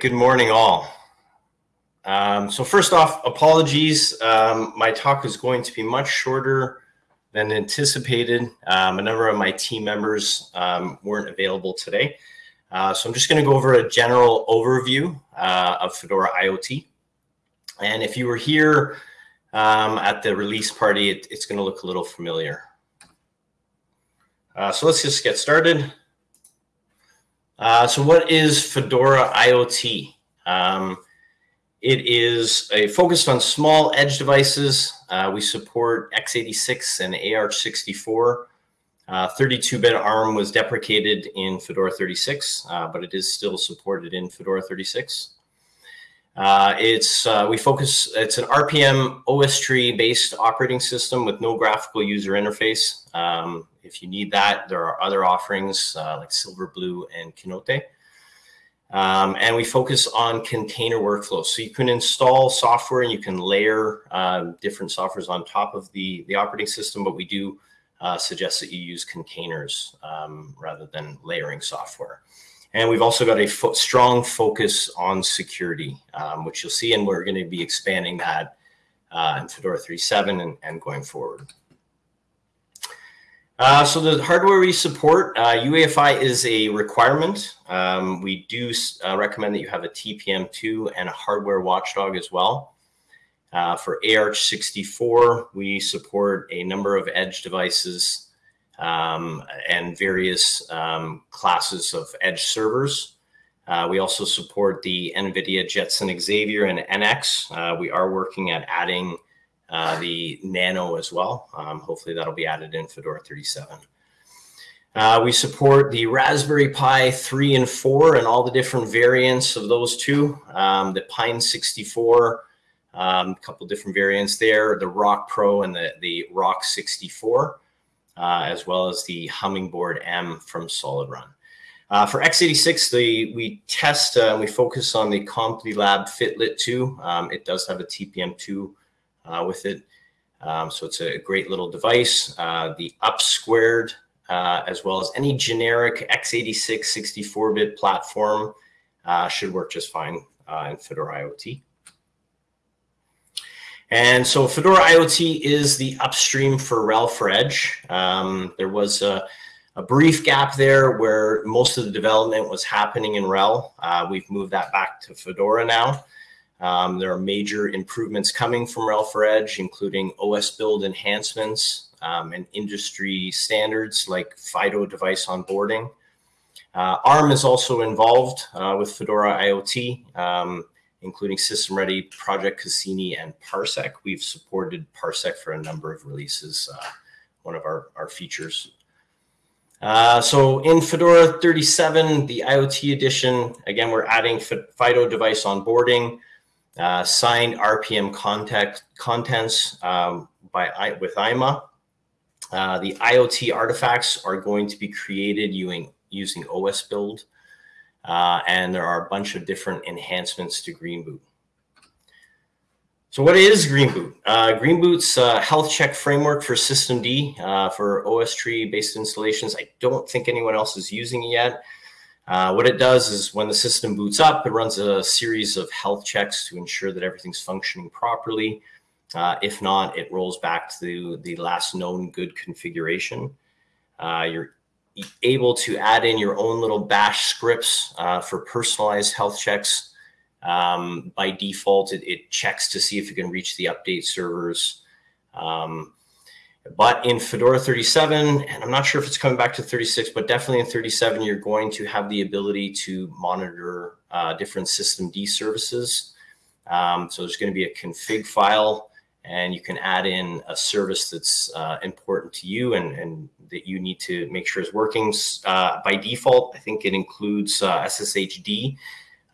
Good morning, all. Um, so first off, apologies. Um, my talk is going to be much shorter than anticipated. Um, a number of my team members um, weren't available today. Uh, so I'm just going to go over a general overview uh, of Fedora IoT. And if you were here um, at the release party, it, it's going to look a little familiar. Uh, so let's just get started. Uh, so what is Fedora IoT? Um, it is a focused on small edge devices. Uh, we support x86 and AArch64. 32-bit uh, ARM was deprecated in Fedora 36, uh, but it is still supported in Fedora 36. Uh, it's uh, we focus. It's an rpm-ostree based operating system with no graphical user interface. Um, if you need that, there are other offerings uh, like Silverblue and Kinoite. Um, and we focus on container workflows. So you can install software and you can layer uh, different softwares on top of the, the operating system, but we do uh, suggest that you use containers um, rather than layering software. And we've also got a fo strong focus on security, um, which you'll see, and we're going to be expanding that uh, in Fedora 3.7 and, and going forward. Uh, so the hardware we support, uh, UEFI is a requirement. Um, we do uh, recommend that you have a TPM2 and a hardware watchdog as well. Uh, for AArch64, we support a number of edge devices um, and various um, classes of edge servers. Uh, we also support the NVIDIA Jetson Xavier and NX. Uh, we are working at adding uh, the Nano as well. Um, hopefully that'll be added in Fedora 37. Uh, we support the Raspberry Pi 3 and 4 and all the different variants of those two. Um, the Pine 64, a um, couple different variants there, the Rock Pro and the, the Rock 64, uh, as well as the HummingBoard M from SolidRun. Uh, for x86, the, we test and uh, we focus on the CompuLab Fitlet 2. Um, it does have a TPM2 uh, with it. Um, so it's a great little device. Uh, the up squared, as well as any generic x86 64-bit platform should work just fine in Fedora IoT. And so Fedora IoT is the upstream for RHEL for Edge. Um, there was a, a, brief gap there where most of the development was happening in RHEL. Uh, we've moved that back to Fedora now. Um, there are major improvements coming from RHEL for Edge, including osbuild enhancements um, and industry standards like FIDO device onboarding. Uh, ARM is also involved uh, with Fedora IoT, um, including SystemReady, Project Cassini, and Parsec. We've supported Parsec for a number of releases, uh, one of our, our features. Uh, so in Fedora 37, the IoT edition, again, we're adding FIDO device onboarding, uh, signed RPM contact contents um, by with IMA. Uh, the IoT artifacts are going to be created using, using osbuild. Uh, and there are a bunch of different enhancements to greenboot. So what is greenboot? Uh, greenboot's uh, health check framework for systemd uh, for OSTree based installations. I don't think anyone else is using it yet. Uh, what it does is when the system boots up, it runs a series of health checks to ensure that everything's functioning properly. Uh, if not, it rolls back to the last known good configuration. You're able to add in your own little bash scripts uh, for personalized health checks. Um, by default, it, it, checks to see if you can reach the update servers. Um, but in Fedora 37, and I'm not sure if it's coming back to 36, but definitely in 37, you're going to have the ability to monitor uh, different systemd services. Um, so there's going to be a config file, and you can add in a service that's uh, important to you and, and, that you need to make sure is working. Uh, by default, I think it includes uh, SSHD.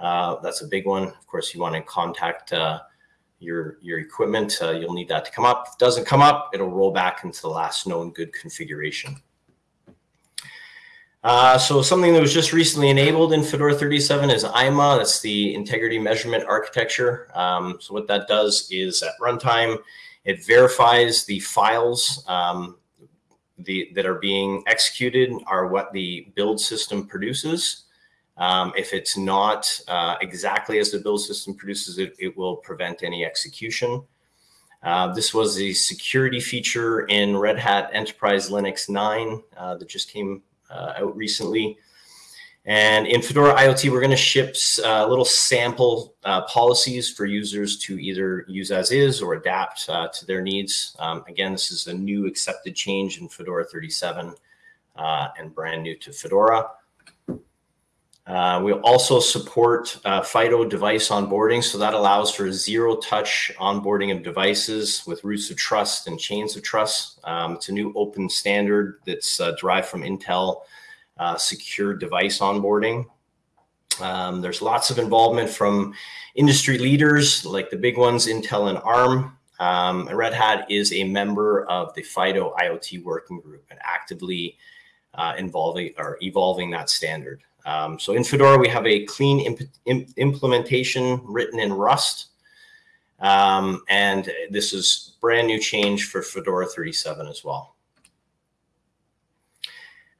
Uh, that's a big one. Of course, you want to contact uh, your, your equipment, uh, you'll need that to come up. If it doesn't come up, it'll roll back into the last known good configuration. Uh, so something that was just recently enabled in Fedora 37 is IMA. That's the integrity measurement architecture. Um, so what that does is at runtime, it verifies the files um, the, that are being executed are what the build system produces. Um, if it's not uh, exactly as the build system produces it, it will prevent any execution. Uh, this was a security feature in Red Hat Enterprise Linux 9 uh, that just came uh, out recently. And in Fedora IoT, we're going to ship uh, little sample uh, policies for users to either use as is or adapt uh, to their needs. Um, again, this is a new accepted change in Fedora 37 uh, and brand new to Fedora. Uh, we also support uh, FIDO device onboarding. So that allows for zero touch onboarding of devices with roots of trust and chains of trust. Um, it's a new open standard that's derived from Intel uh, secure device onboarding. Um, there's lots of involvement from industry leaders like the big ones, Intel and ARM. Um, and Red Hat is a member of the FIDO IoT working group and actively uh, involving or evolving that standard. Um, so in Fedora, we have a clean imp imp implementation written in Rust. Um, and this is brand new change for Fedora 37 as well.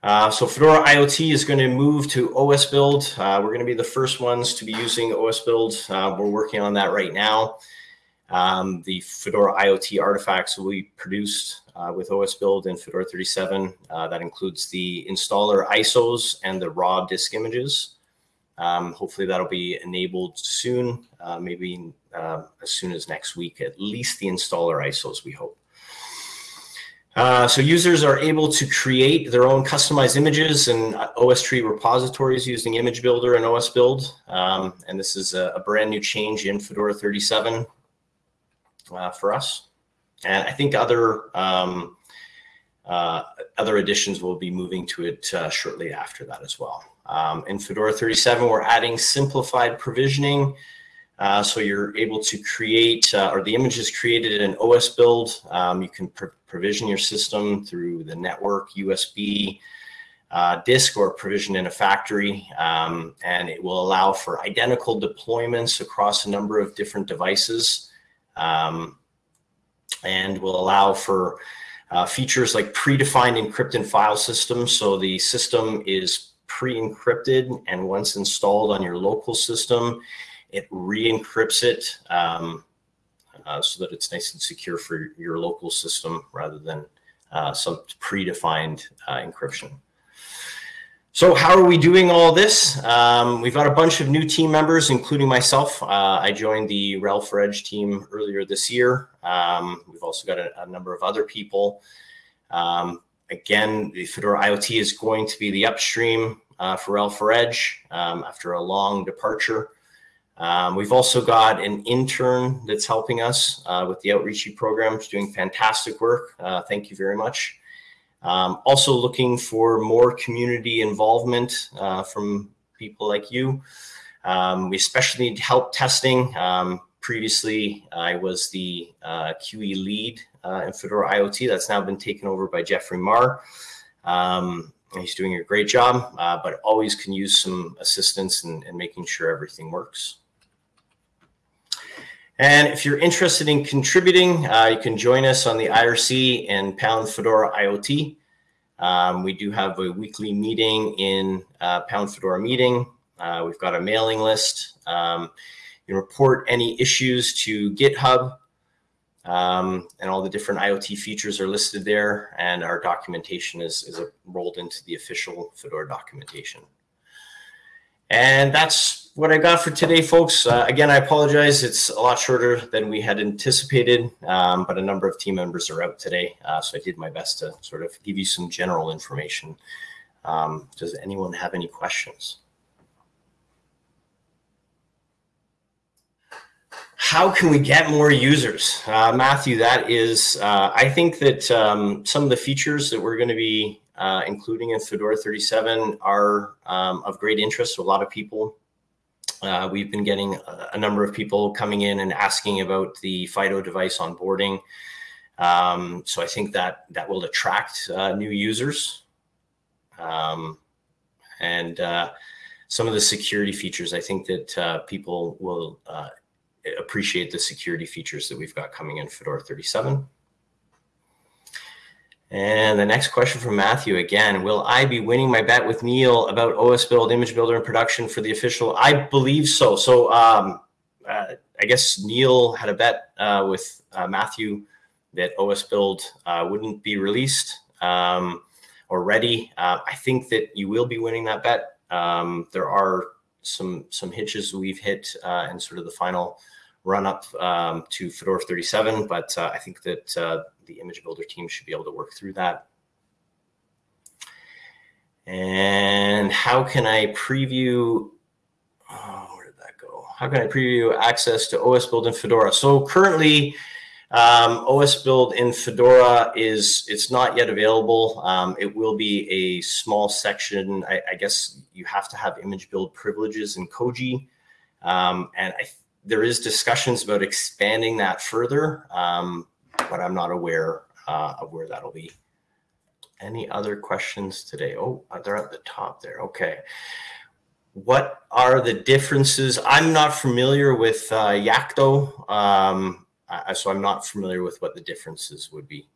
Uh, so Fedora IoT is going to move to osbuild. Uh, we're going to be the first ones to be using osbuild. Uh, we're working on that right now. Um, the Fedora IoT artifacts will be produced uh, with osbuild and Fedora 37. Uh, that includes the installer ISOs and the raw disk images. Um, hopefully that'll be enabled soon, uh, maybe as soon as next week, at least the installer ISOs, we hope. Uh, so users are able to create their own customized images and OSTree repositories using Image Builder and osbuild. Um, and this is a, a, brand new change in Fedora 37 uh, for us. And I think other um, uh, other additions will be moving to it uh, shortly after that as well. Um, in Fedora 37, we're adding simplified provisioning uh, so you're able to create, uh, or the image is created in osbuild. Um, you can pr provision your system through the network, USB, uh, disk, or provision in a factory. Um, and it will allow for identical deployments across a number of different devices. Um, and will allow for uh, features like predefined encrypted file systems. So the system is pre-encrypted and once installed on your local system, it re-encrypts it um, uh, so that it's nice and secure for your local system rather than uh, some predefined uh, encryption. So how are we doing all this? Um, we've got a bunch of new team members, including myself. Uh, I joined the for Edge team earlier this year. Um, we've also got a, a, number of other people. Um, again, the Fedora IoT is going to be the upstream uh, for for Edge um, after a long departure. Um, we've also got an intern that's helping us uh, with the Outreachy program, doing fantastic work. Uh, thank you very much. Um, also looking for more community involvement uh, from people like you. Um, we especially need help testing. Um, previously, I was the uh, QE lead uh, in Fedora IoT. That's now been taken over by Jeffrey Marr. Um, he's doing a great job, uh, but always can use some assistance in, in making sure everything works. And if you're interested in contributing, uh, you can join us on the IRC and Pound Fedora IoT. Um, we do have a weekly meeting in uh, Pound Fedora meeting. Uh, we've got a mailing list. Um, you report any issues to GitHub um, and all the different IoT features are listed there. And our documentation is, is rolled into the official Fedora documentation. And that's what I got for today, folks. Uh, again, I apologize. It's a lot shorter than we had anticipated, um, but a number of team members are out today. Uh, so I did my best to sort of give you some general information. Um, does anyone have any questions? How can we get more users? Uh, Matthew, that is, uh, I think that um, some of the features that we're going to be uh, including in Fedora 37 are um, of great interest to a lot of people. Uh, we've been getting a, number of people coming in and asking about the FIDO device onboarding. Um, so I think that that will attract uh, new users. Um, and uh, some of the security features, I think that uh, people will uh, appreciate the security features that we've got coming in Fedora 37. And the next question from Matthew again, will I be winning my bet with Neil about osbuild, image builder and production for the official? I believe so. So um, uh, I guess Neil had a bet uh, with uh, Matthew that osbuild uh, wouldn't be released um, or ready. Uh, I think that you will be winning that bet. Um, there are some some hitches we've hit uh, in sort of the final run up um, to Fedora 37, but I think that the image builder team should be able to work through that. And how can I preview, oh, where did that go? How can I preview access to osbuild in Fedora? So currently, um, osbuild in Fedora is, it's not yet available. Um, it will be a small section. I, I, guess you have to have image build privileges in Koji. Um, and I, there is discussions about expanding that further. Um, but I'm not aware uh, of where that'll be. Any other questions today? Oh, uh, they're at the top there. Okay. What are the differences? I'm not familiar with uh, Yocto, um, so I'm not familiar with what the differences would be.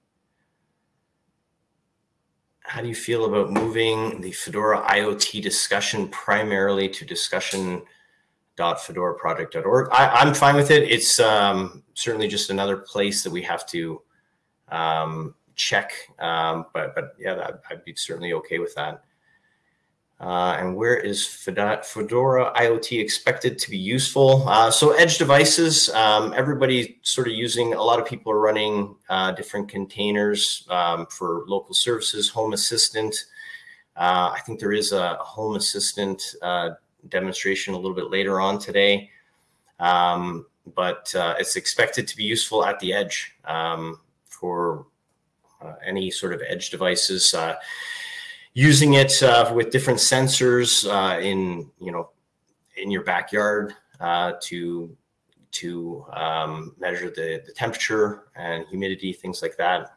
How do you feel about moving the Fedora IoT discussion primarily to discussion fedoraproject.org. I, am fine with it. It's um, certainly just another place that we have to um, check. Um, but but yeah, that, I'd be certainly okay with that. Uh, and where is Fedora IoT expected to be useful? Uh, so edge devices, um, everybody sort of using, a lot of people are running uh, different containers um, for local services, home assistant. Uh, I think there is a home assistant uh, demonstration a little bit later on today. Um, but uh, it's expected to be useful at the edge um, for uh, any sort of edge devices. Uh, using it uh, with different sensors uh, in, you know, in your backyard uh, to to um, measure the, the temperature and humidity, things like that.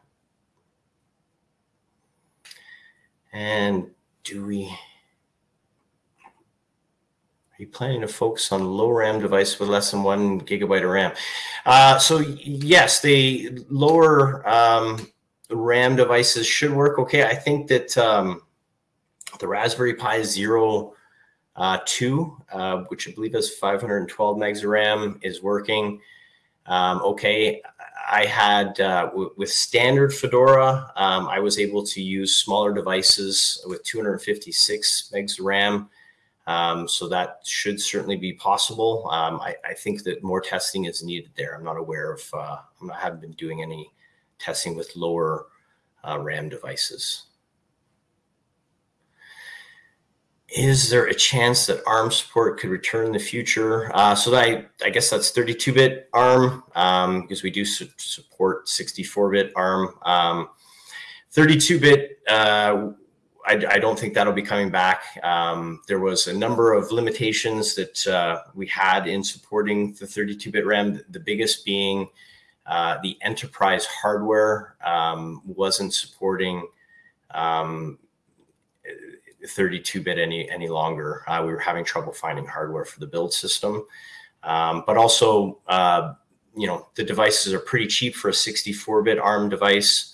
And do we you planning to focus on low RAM device with less than one gigabyte of RAM? Uh, so yes, the lower um, RAM devices should work okay. I think that um, the Raspberry Pi Zero uh, 2, uh, which I believe has 512 megs of RAM, is working um, okay. I had uh, with standard Fedora, um, I was able to use smaller devices with 256 megs of RAM. Um, so that should certainly be possible. Um, I, I, think that more testing is needed there. I'm not aware of, uh, I haven't been doing any testing with lower uh, RAM devices. Is there a chance that ARM support could return in the future? Uh, so I, I guess that's 32-bit ARM um, because we do su support 64-bit ARM. 32-bit um, I, I, don't think that'll be coming back. Um, there was a number of limitations that uh, we had in supporting the 32-bit ARM. The biggest being uh, the enterprise hardware um, wasn't supporting 32-bit um, any any longer. Uh, we were having trouble finding hardware for the build system, um, but also, uh, you know, the devices are pretty cheap for a 64-bit ARM device.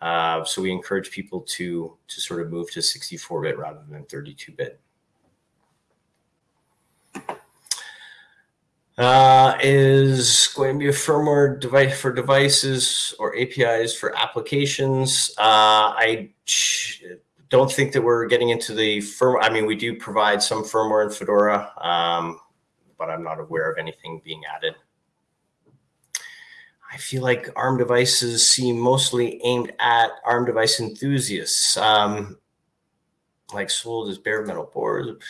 Uh, so we encourage people to, to sort of move to 64-bit rather than 32-bit. Uh, is going to be a firmware device for devices or APIs for applications. Uh, I don't think that we're getting into the firmware. I mean, we do provide some firmware in Fedora, um, but I'm not aware of anything being added. I feel like ARM devices seem mostly aimed at ARM device enthusiasts, um, like sold as bare metal boards.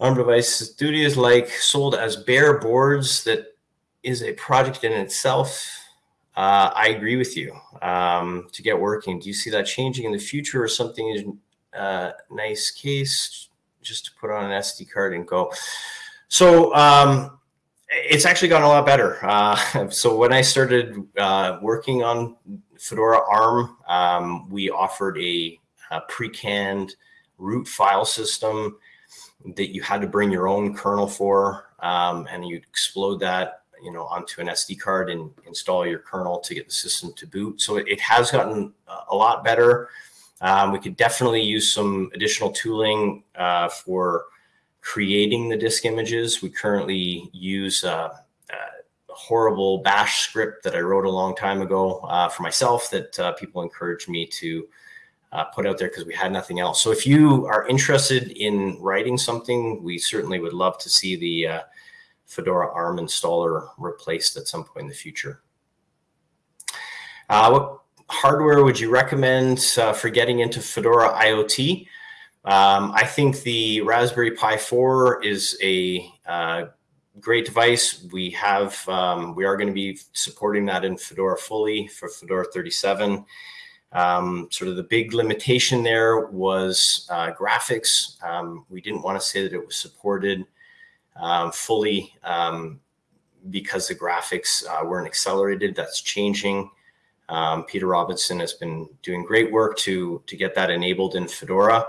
ARM device studios like sold as bare boards that is a project in itself. Uh, I agree with you um, to get working. Do you see that changing in the future or something is uh, nice case just to put on an SD card and go? So um, it's actually gotten a lot better. Uh, so when I started uh, working on Fedora ARM, um, we offered a, a pre-canned root file system that you had to bring your own kernel for, um, and you explode that you know, onto an SD card and install your kernel to get the system to boot. So it, it has gotten a lot better. Um, we could definitely use some additional tooling uh, for creating the disk images. We currently use uh, a horrible bash script that I wrote a long time ago uh, for myself that uh, people encouraged me to uh, put out there because we had nothing else. So if you are interested in writing something, we certainly would love to see the uh, Fedora ARM installer replaced at some point in the future. Uh, what hardware would you recommend uh, for getting into Fedora IoT? Um, I think the Raspberry Pi 4 is a uh, great device. We have, um, we are going to be supporting that in Fedora fully for Fedora 37. Um, sort of the big limitation there was uh, graphics. Um, we didn't want to say that it was supported um, fully um, because the graphics uh, weren't accelerated. That's changing. Peter Robinson has been doing great work to, to get that enabled in Fedora.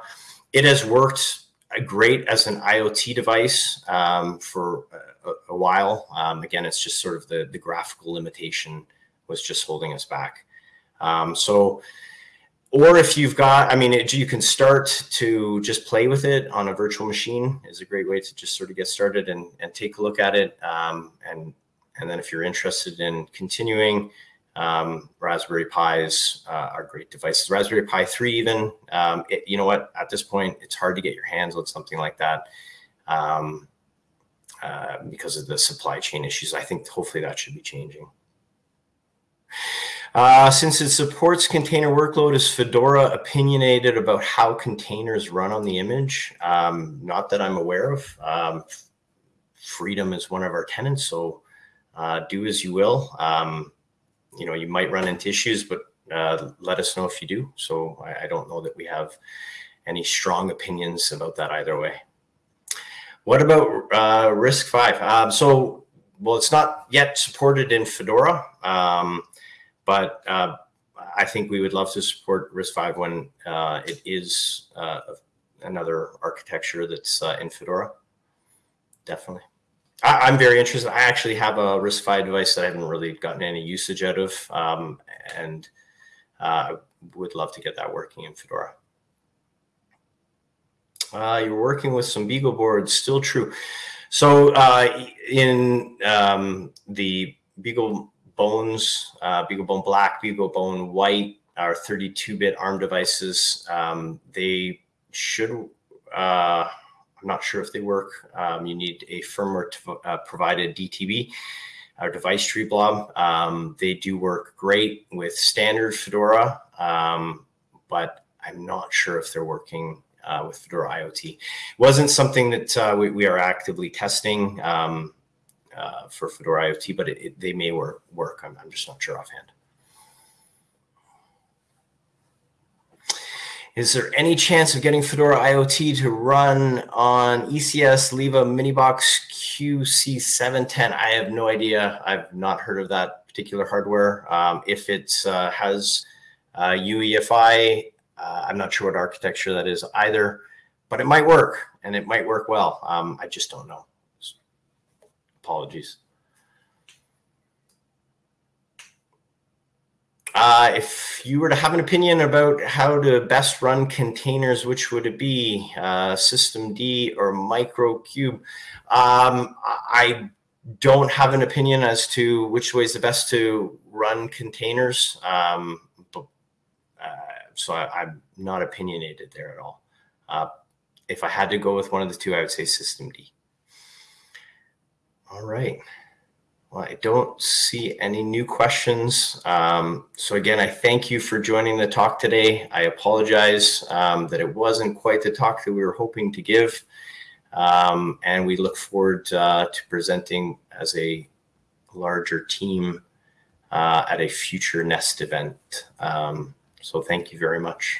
It has worked great as an IoT device um, for a, a while. Um, again, it's just sort of the, the graphical limitation was just holding us back. Um, so, or if you've got, I mean, it, you can start to just play with it on a virtual machine is a great way to just sort of get started and, and take a look at it. Um, and, and then if you're interested in continuing, um, Raspberry Pis uh, are great devices. Raspberry Pi 3 even, um, it, you know what, at this point, it's hard to get your hands on something like that um, uh, because of the supply chain issues. I think hopefully that should be changing. Uh, since it supports container workload, is Fedora opinionated about how containers run on the image? Um, not that I'm aware of. Um, freedom is one of our tenants, so uh, do as you will. You know, you might run into issues, but uh, let us know if you do. So I, I, don't know that we have any strong opinions about that either way. What about uh, RISC-V? Um, so, well, it's not yet supported in Fedora, um, but uh, I think we would love to support RISC-V when uh, it is uh, another architecture that's uh, in Fedora. Definitely. I, am very interested. I actually have a RISC-V device that I haven't really gotten any usage out of, um, and uh, would love to get that working in Fedora. Uh, you're working with some Beagle boards, still true. So uh, in um, the Beagle Bones, uh, Beagle Bone Black, Beagle Bone White, our 32-bit ARM devices, um, they should uh, I'm not sure if they work. Um, you need a firmware to, uh, provided DTB or device tree blob. Um, they do work great with standard Fedora, um, but I'm not sure if they're working uh, with Fedora IoT. It wasn't something that uh, we, we, are actively testing um, uh, for Fedora IoT, but it, it, they may work. work. I'm, I'm just not sure offhand. Is there any chance of getting Fedora IoT to run on ECS LIVA Minibox QC710? I have no idea. I've not heard of that particular hardware. Um, if it uh, has uh, UEFI, uh, I'm not sure what architecture that is either, but it might work and it might work well. Um, I just don't know. Apologies. Uh, if you were to have an opinion about how to best run containers, which would it be, uh, systemd or Microcube? Um, I don't have an opinion as to which way is the best to run containers. Um, but, uh, so I, am not opinionated there at all. Uh, if I had to go with one of the two, I would say systemd. All right. Well, I don't see any new questions. Um, so again, I thank you for joining the talk today. I apologize um, that it wasn't quite the talk that we were hoping to give. Um, and we look forward uh, to presenting as a larger team uh, at a future NEST event. Um, so thank you very much.